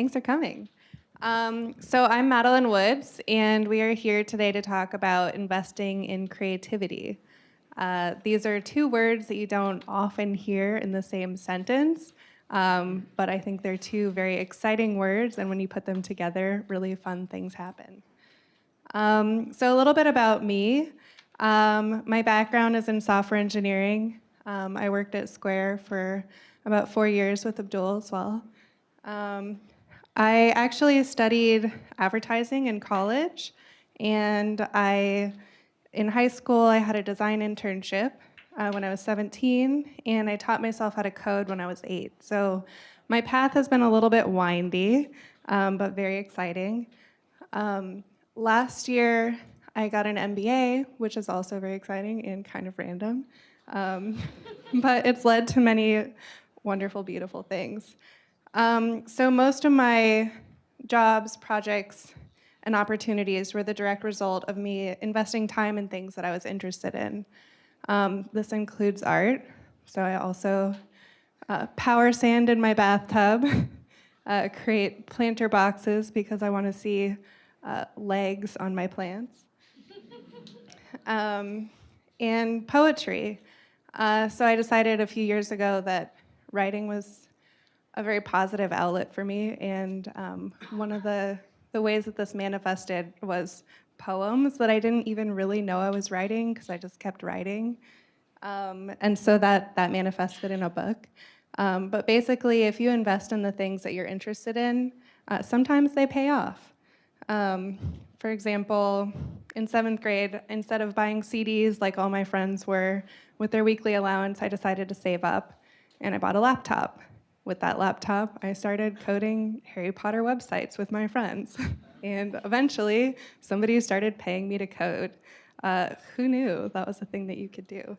thanks for coming. Um, so I'm Madeline Woods, and we are here today to talk about investing in creativity. Uh, these are two words that you don't often hear in the same sentence, um, but I think they're two very exciting words, and when you put them together, really fun things happen. Um, so a little bit about me. Um, my background is in software engineering. Um, I worked at Square for about four years with Abdul as well. Um, I actually studied advertising in college, and I, in high school, I had a design internship uh, when I was 17, and I taught myself how to code when I was eight. So my path has been a little bit windy, um, but very exciting. Um, last year, I got an MBA, which is also very exciting and kind of random, um, but it's led to many wonderful, beautiful things. Um, so most of my jobs, projects, and opportunities were the direct result of me investing time in things that I was interested in. Um, this includes art, so I also uh, power sand in my bathtub, uh, create planter boxes because I want to see uh, legs on my plants, um, and poetry. Uh, so I decided a few years ago that writing was a very positive outlet for me. And um, one of the, the ways that this manifested was poems that I didn't even really know I was writing because I just kept writing. Um, and so that, that manifested in a book. Um, but basically, if you invest in the things that you're interested in, uh, sometimes they pay off. Um, for example, in seventh grade, instead of buying CDs like all my friends were with their weekly allowance, I decided to save up and I bought a laptop with that laptop, I started coding Harry Potter websites with my friends. and eventually, somebody started paying me to code. Uh, who knew that was a thing that you could do?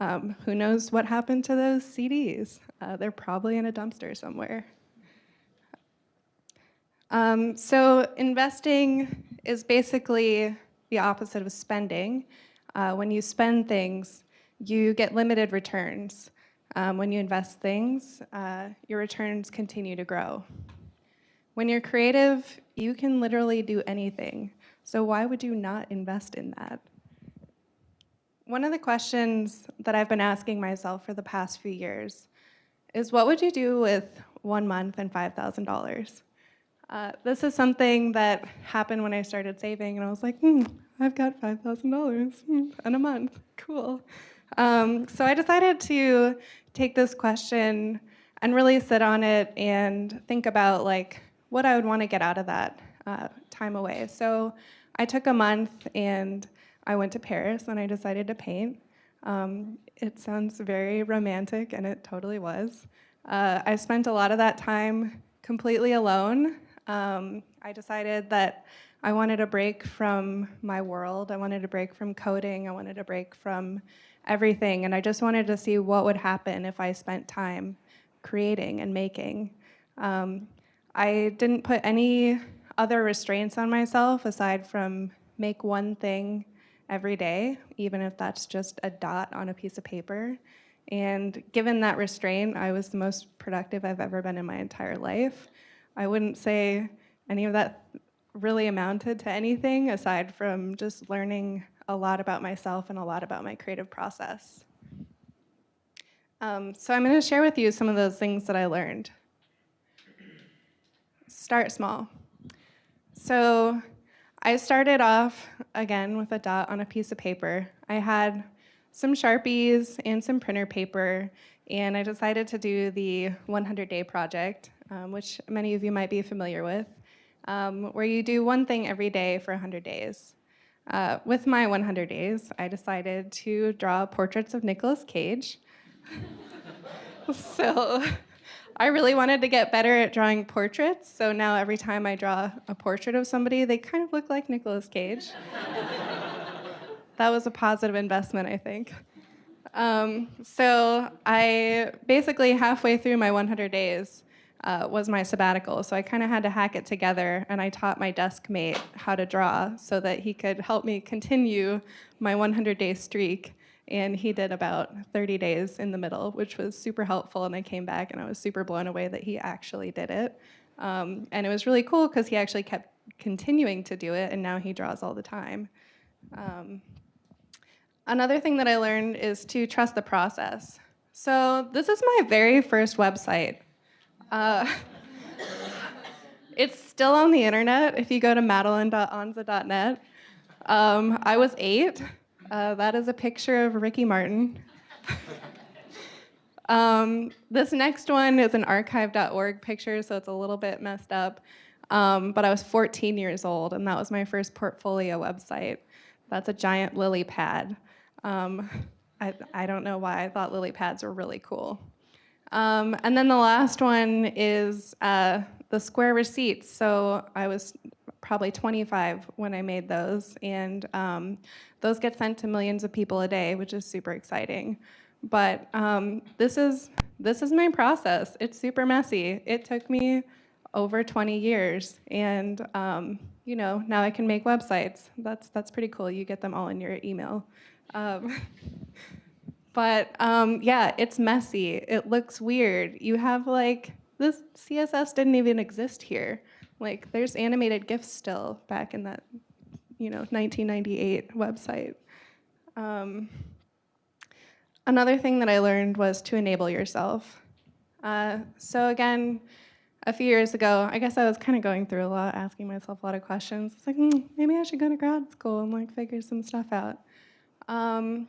Um, who knows what happened to those CDs? Uh, they're probably in a dumpster somewhere. Um, so investing is basically the opposite of spending. Uh, when you spend things, you get limited returns. Um, when you invest things, uh, your returns continue to grow. When you're creative, you can literally do anything. So why would you not invest in that? One of the questions that I've been asking myself for the past few years is what would you do with one month and $5,000? Uh, this is something that happened when I started saving and I was like, hmm, I've got $5,000 hmm, in a month, cool. Um, so I decided to take this question and really sit on it and think about like what I would want to get out of that uh, time away. So I took a month and I went to Paris and I decided to paint. Um, it sounds very romantic and it totally was. Uh, I spent a lot of that time completely alone. Um, I decided that I wanted a break from my world. I wanted a break from coding. I wanted a break from everything. And I just wanted to see what would happen if I spent time creating and making. Um, I didn't put any other restraints on myself aside from make one thing every day, even if that's just a dot on a piece of paper. And given that restraint, I was the most productive I've ever been in my entire life. I wouldn't say any of that really amounted to anything aside from just learning a lot about myself and a lot about my creative process. Um, so I'm going to share with you some of those things that I learned. Start small. So I started off, again, with a dot on a piece of paper. I had some Sharpies and some printer paper, and I decided to do the 100-day project, um, which many of you might be familiar with, um, where you do one thing every day for 100 days. Uh, with my 100 days, I decided to draw portraits of Nicolas Cage. so I really wanted to get better at drawing portraits, so now every time I draw a portrait of somebody, they kind of look like Nicolas Cage. that was a positive investment, I think. Um, so I basically halfway through my 100 days, uh, was my sabbatical. So I kind of had to hack it together and I taught my desk mate how to draw so that he could help me continue my 100 day streak. And he did about 30 days in the middle, which was super helpful. And I came back and I was super blown away that he actually did it. Um, and it was really cool because he actually kept continuing to do it, and now he draws all the time. Um, another thing that I learned is to trust the process. So this is my very first website. Uh, it's still on the internet if you go to madeline.onza.net. Um, I was eight. Uh, that is a picture of Ricky Martin. um, this next one is an archive.org picture, so it's a little bit messed up. Um, but I was 14 years old, and that was my first portfolio website. That's a giant lily pad. Um, I, I don't know why I thought lily pads were really cool. Um, and then the last one is uh, the square receipts. So I was probably 25 when I made those, and um, those get sent to millions of people a day, which is super exciting. But um, this is this is my process. It's super messy. It took me over 20 years, and um, you know now I can make websites. That's that's pretty cool. You get them all in your email. But um, yeah, it's messy. It looks weird. You have like this CSS didn't even exist here. Like there's animated GIFs still back in that, you know, 1998 website. Um, another thing that I learned was to enable yourself. Uh, so again, a few years ago, I guess I was kind of going through a lot, asking myself a lot of questions. It's like, mm, maybe I should go to grad school and like figure some stuff out. Um,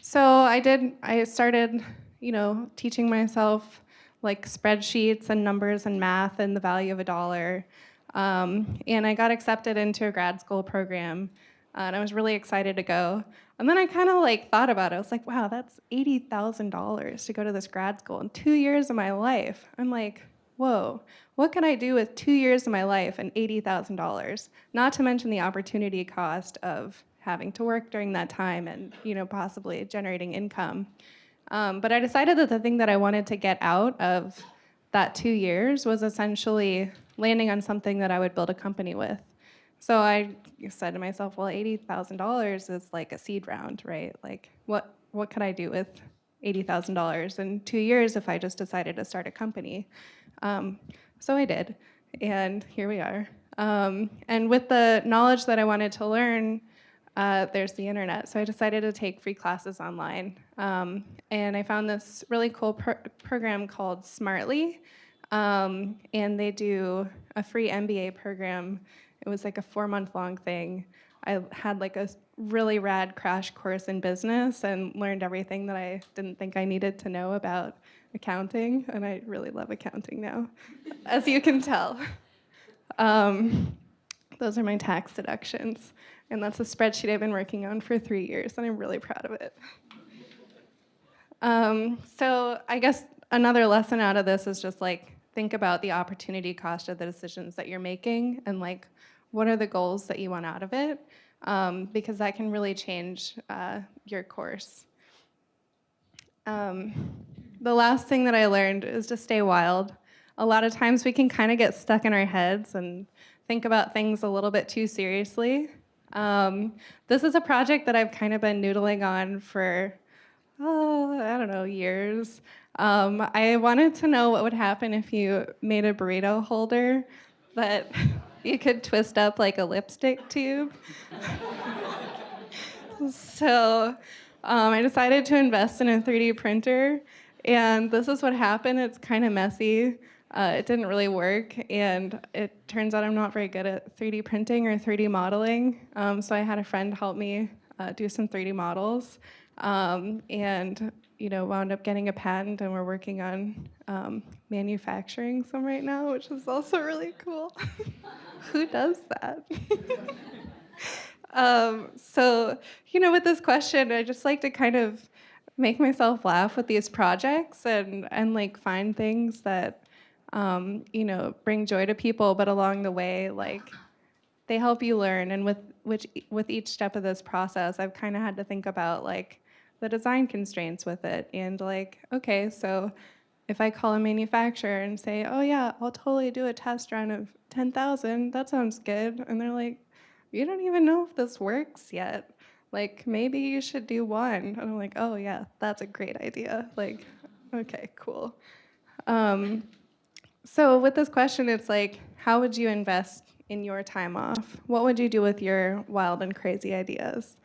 so I did, I started, you know, teaching myself like spreadsheets and numbers and math and the value of a dollar. Um, and I got accepted into a grad school program uh, and I was really excited to go. And then I kind of like thought about it. I was like, wow, that's $80,000 to go to this grad school in two years of my life. I'm like, whoa, what can I do with two years of my life and $80,000? Not to mention the opportunity cost of having to work during that time and you know possibly generating income. Um, but I decided that the thing that I wanted to get out of that two years was essentially landing on something that I would build a company with. So I said to myself, well, $80,000 is like a seed round, right? Like what, what could I do with $80,000 in two years if I just decided to start a company? Um, so I did, and here we are. Um, and with the knowledge that I wanted to learn, uh, there's the internet. So I decided to take free classes online. Um, and I found this really cool pro program called Smartly. Um, and they do a free MBA program. It was like a four month long thing. I had like a really rad crash course in business and learned everything that I didn't think I needed to know about accounting. And I really love accounting now, as you can tell. Um, those are my tax deductions. And that's a spreadsheet I've been working on for three years, and I'm really proud of it. Um, so I guess another lesson out of this is just like, think about the opportunity cost of the decisions that you're making and like, what are the goals that you want out of it? Um, because that can really change uh, your course. Um, the last thing that I learned is to stay wild. A lot of times we can kind of get stuck in our heads and think about things a little bit too seriously. Um, this is a project that I've kind of been noodling on for, oh, I don't know, years. Um, I wanted to know what would happen if you made a burrito holder that you could twist up like a lipstick tube. so um, I decided to invest in a 3D printer, and this is what happened. It's kind of messy. Uh, it didn't really work, and it turns out I'm not very good at 3D printing or 3D modeling. Um, so I had a friend help me uh, do some 3D models, um, and you know wound up getting a patent, and we're working on um, manufacturing some right now, which is also really cool. Who does that? Um, so you know, with this question, I just like to kind of make myself laugh with these projects and and like find things that um, you know, bring joy to people, but along the way, like, they help you learn. And with which with each step of this process, I've kind of had to think about like the design constraints with it, and like, okay, so if I call a manufacturer and say, oh yeah, I'll totally do a test run of 10,000, that sounds good, and they're like, you don't even know if this works yet. Like, maybe you should do one. And I'm like, oh yeah, that's a great idea. Like, okay, cool. Um, So with this question, it's like, how would you invest in your time off? What would you do with your wild and crazy ideas?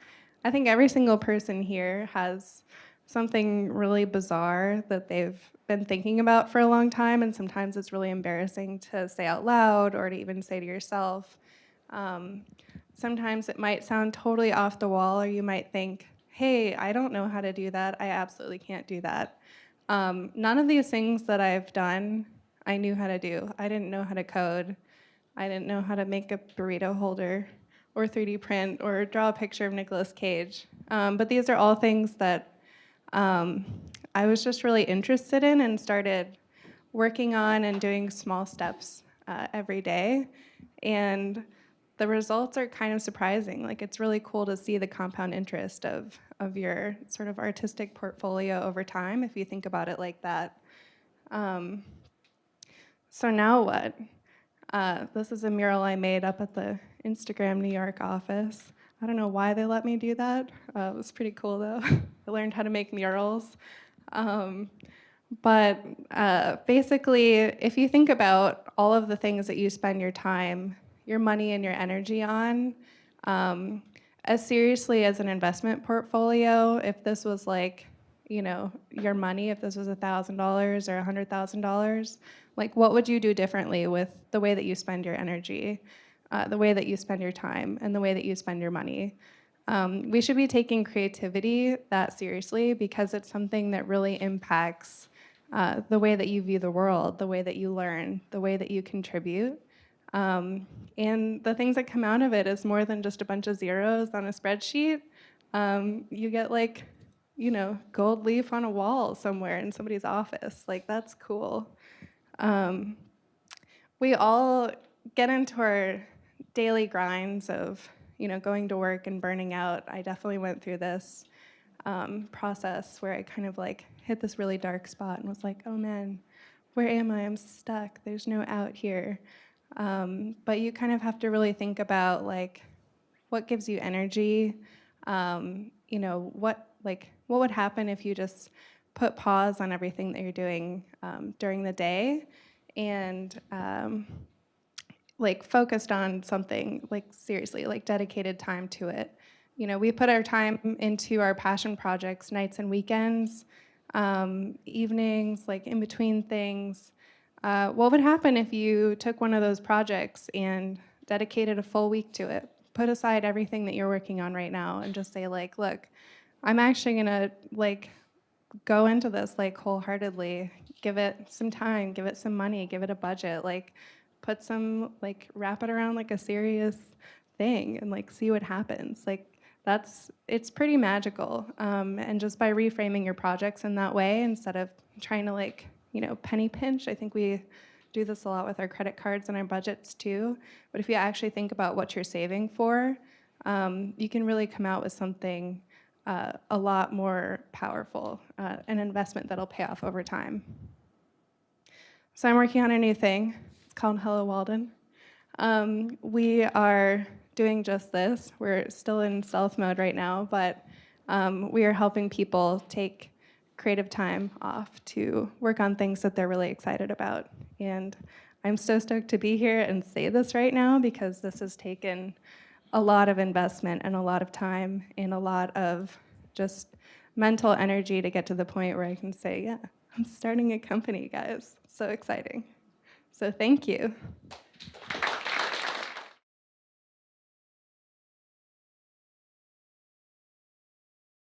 I think every single person here has something really bizarre that they've been thinking about for a long time, and sometimes it's really embarrassing to say out loud or to even say to yourself. Um, sometimes it might sound totally off the wall, or you might think, hey, I don't know how to do that. I absolutely can't do that. Um, none of these things that I've done, I knew how to do. I didn't know how to code. I didn't know how to make a burrito holder or 3D print or draw a picture of Nicolas Cage. Um, but these are all things that um, I was just really interested in and started working on and doing small steps uh, every day. And the results are kind of surprising. Like it's really cool to see the compound interest of, of your sort of artistic portfolio over time, if you think about it like that. Um, so now what? Uh, this is a mural I made up at the Instagram New York office. I don't know why they let me do that. Uh, it was pretty cool though. I learned how to make murals. Um, but uh, basically, if you think about all of the things that you spend your time, your money, and your energy on, um, as seriously as an investment portfolio, if this was like, you know, your money, if this was $1,000 or $100,000, like what would you do differently with the way that you spend your energy, uh, the way that you spend your time, and the way that you spend your money? Um, we should be taking creativity that seriously because it's something that really impacts uh, the way that you view the world, the way that you learn, the way that you contribute. Um, and the things that come out of it is more than just a bunch of zeros on a spreadsheet. Um, you get like, you know, gold leaf on a wall somewhere in somebody's office. Like that's cool. Um, we all get into our daily grinds of, you know, going to work and burning out. I definitely went through this um, process where I kind of like hit this really dark spot and was like, oh man, where am I? I'm stuck. There's no out here. Um, but you kind of have to really think about like what gives you energy. Um, you know, what like what would happen if you just put pause on everything that you're doing um, during the day and um, like focused on something like seriously, like dedicated time to it. You know, we put our time into our passion projects nights and weekends, um, evenings, like in between things. Uh, what would happen if you took one of those projects and dedicated a full week to it? Put aside everything that you're working on right now and just say like, look, I'm actually gonna like go into this like wholeheartedly, give it some time, give it some money, give it a budget, like put some, like wrap it around like a serious thing and like see what happens. Like that's, it's pretty magical. Um, and just by reframing your projects in that way, instead of trying to like, you know, penny pinch, I think we do this a lot with our credit cards and our budgets too. But if you actually think about what you're saving for, um, you can really come out with something uh, a lot more powerful, uh, an investment that'll pay off over time. So I'm working on a new thing. It's called Hello Walden. Um, we are doing just this. We're still in stealth mode right now, but um, we are helping people take creative time off to work on things that they're really excited about. And I'm so stoked to be here and say this right now because this has taken a lot of investment and a lot of time and a lot of just mental energy to get to the point where I can say, yeah, I'm starting a company, guys. So exciting. So thank you.